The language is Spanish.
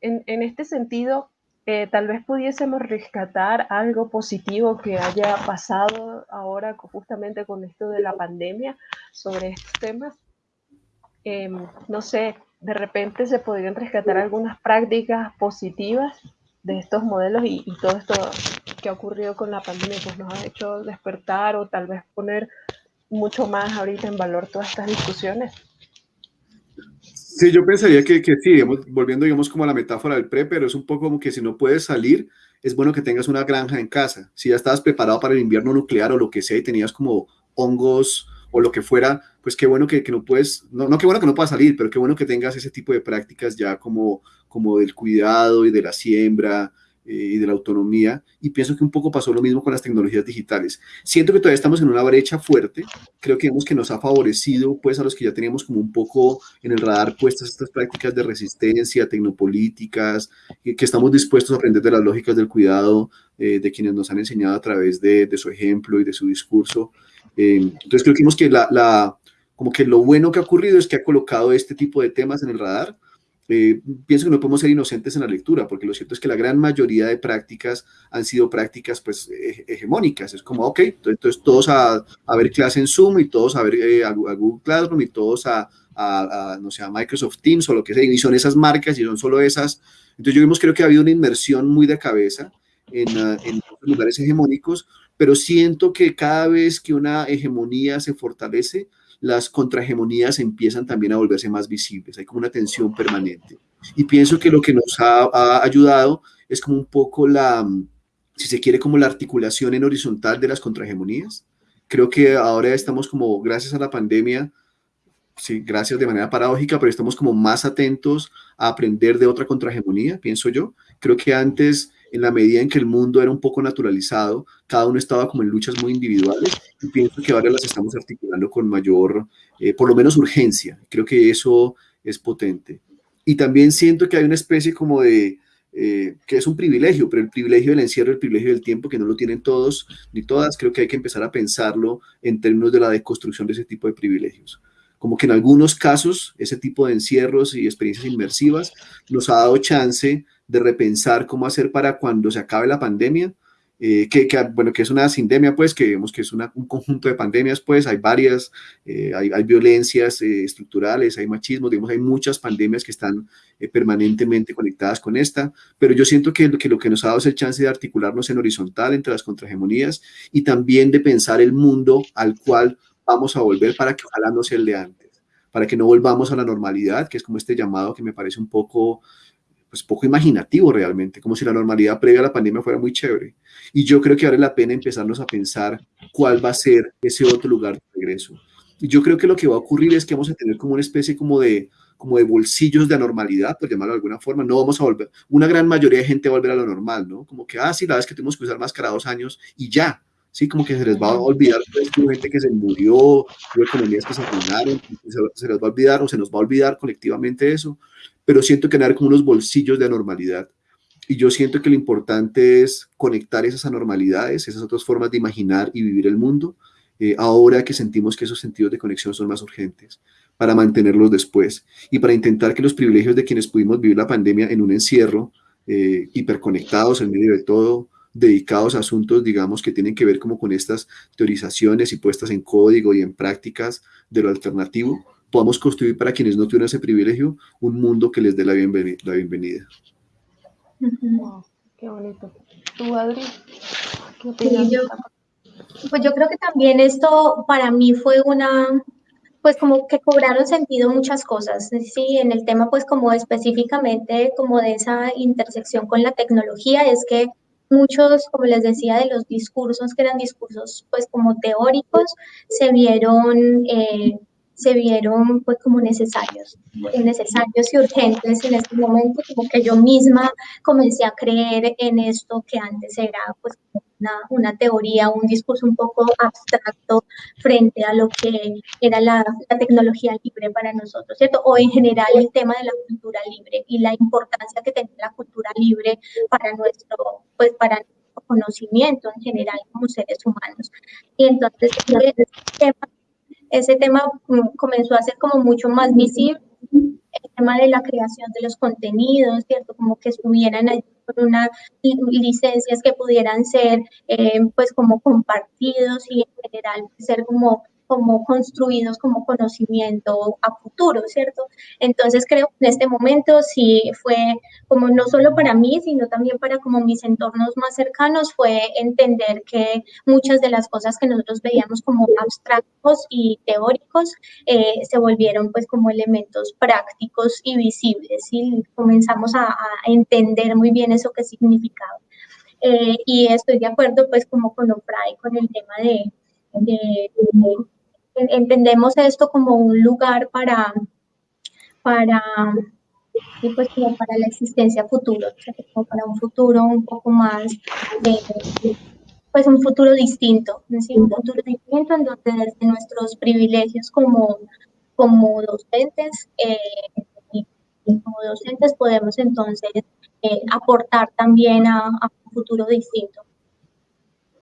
En, en este sentido, eh, tal vez pudiésemos rescatar algo positivo que haya pasado ahora justamente con esto de la pandemia sobre estos temas. Em, no sé, de repente se podrían rescatar algunas prácticas positivas de estos modelos y, y, todo esto que ha ocurrido con la pandemia pues nos ha hecho despertar o tal vez poner mucho más ahorita en valor todas estas discusiones. Sí, yo pensaría que, que sí, digamos, volviendo, digamos, como a la metáfora del pre, pero es un poco como que si no puedes salir, es bueno que tengas una granja en casa. Si ya estabas preparado para el invierno nuclear o lo que sea y tenías como hongos o lo que fuera, pues qué bueno que, que no puedes, no, no qué bueno que no puedas salir, pero qué bueno que tengas ese tipo de prácticas ya como, como del cuidado y de la siembra, y de la autonomía, y pienso que un poco pasó lo mismo con las tecnologías digitales. Siento que todavía estamos en una brecha fuerte, creo que vemos que nos ha favorecido pues a los que ya teníamos como un poco en el radar puestas estas prácticas de resistencia, tecnopolíticas, que, que estamos dispuestos a aprender de las lógicas del cuidado eh, de quienes nos han enseñado a través de, de, su ejemplo y de su discurso. Eh, entonces creo que vemos que la, la, como que lo bueno que ha ocurrido es que ha colocado este tipo de temas en el radar, eh, pienso que no podemos ser inocentes en la lectura, porque lo cierto es que la gran mayoría de prácticas han sido prácticas pues hegemónicas. Es como, ok, entonces todos a, a ver clase en Zoom y todos a ver eh, a, a, Google Classroom y todos a, a, no sé, a Microsoft Teams o lo que sea, y son esas marcas y son solo esas. Entonces yo vimos, creo que ha habido una inmersión muy de cabeza en, uh, en lugares hegemónicos, pero siento que cada vez que una hegemonía se fortalece, las contrahegemonías empiezan también a volverse más visibles, hay como una tensión permanente. Y pienso que lo que nos ha, ayudado es como un poco la, si se quiere, como la articulación en horizontal de las contrahegemonías. Creo que ahora estamos como, gracias a la pandemia, sí, gracias de manera paradójica, pero estamos como más atentos a aprender de otra contrahegemonía, pienso yo. Creo que antes en la medida en que el mundo era un poco naturalizado, cada uno estaba como en luchas muy individuales y pienso que ahora las estamos articulando con mayor, eh, por lo menos urgencia. Creo que eso es potente. Y también siento que hay una especie como de, eh, que es un privilegio, pero el privilegio del encierro, el privilegio del tiempo, que no lo tienen todos ni todas, creo que hay que empezar a pensarlo en términos de la deconstrucción de ese tipo de privilegios como que en algunos casos ese tipo de encierros y experiencias inmersivas nos ha dado chance de repensar cómo hacer para cuando se acabe la pandemia, eh, que, bueno, que es una sindemia, pues, que vemos que es una, un conjunto de pandemias, pues, hay varias, eh, hay, violencias eh, estructurales, hay machismo, digamos, hay muchas pandemias que están permanentemente conectadas con esta, pero yo siento que, que lo que nos ha dado es el chance de articularnos en horizontal entre las contrahegemonías y también de pensar el mundo al cual vamos a volver para que ojalá no sea el de antes, para que no volvamos a la normalidad, que es como este llamado que me parece un poco pues poco imaginativo realmente, como si la normalidad previa a la pandemia fuera muy chévere. Y yo creo que vale la pena empezarnos a pensar cuál va a ser ese otro lugar de regreso. Y yo creo que lo que va a ocurrir es que vamos a tener como una especie como de, como de bolsillos de anormalidad, por llamarlo de alguna forma. No vamos a volver, una gran mayoría de gente va a volver a lo normal, ¿no? Como que, ah, sí, la vez que tuvimos que usar máscara dos años y ya, ¿sí? Como que se les va a olvidar, pues, gente que se murió, economías que se arruinaron, se, se les va a olvidar o se nos va a olvidar colectivamente eso pero siento que hay como unos bolsillos de anormalidad. Y yo siento que lo importante es conectar esas anormalidades, esas otras formas de imaginar y vivir el mundo, eh, ahora que sentimos que esos sentidos de conexión son más urgentes, para mantenerlos después y para intentar que los privilegios de quienes pudimos vivir la pandemia en un encierro, eh, hiperconectados en medio de todo, dedicados a asuntos, digamos, que tienen que ver como con estas teorizaciones y puestas en código y en prácticas de lo alternativo, podamos construir para quienes no tuvieron ese privilegio un mundo que les dé la, bienvenida. La bienvenida. Wow, qué bonito. ¿Tú, Adri? ¿Qué opinas? Sí, yo, pues yo creo que también esto para mí fue una, pues como que cobraron sentido muchas cosas, sí, en el tema pues como específicamente como de esa intersección con la tecnología, es que muchos, como les decía, de los discursos que eran discursos pues como teóricos, se vieron... Eh, se vieron pues como necesarios, necesarios y urgentes en este momento, como que yo misma comencé a creer en esto que antes era pues una, una teoría, un discurso un poco abstracto frente a lo que era la, la, tecnología libre para nosotros, ¿cierto? O en general el tema de la cultura libre y la importancia que tiene la cultura libre para nuestro, pues para conocimiento en general como seres humanos. Y entonces, este tema ese tema mm, comenzó a ser como mucho más visible. tema de la creación de los contenidos, ¿cierto? Como que estuvieran allí con unas licencias que pudieran ser, eh, pues, como compartidos y en general ser como como construidos como conocimiento a futuro, ¿cierto? Entonces creo que en este momento sí fue como no solo para mí, sino también para como mis entornos más cercanos, fue entender que muchas de las cosas que nosotros veíamos como abstractos y teóricos eh, se volvieron pues como elementos prácticos y visibles y comenzamos a, entender muy bien eso que significaba. Eh, y estoy de acuerdo pues como con Ofray con el tema de, de, entendemos esto como un lugar para, para, pues como para la existencia futura, como para un futuro un poco más, pues un futuro distinto, un futuro distinto en donde desde nuestros privilegios como, como docentes, eh, y, como docentes podemos entonces eh, aportar también a un futuro distinto.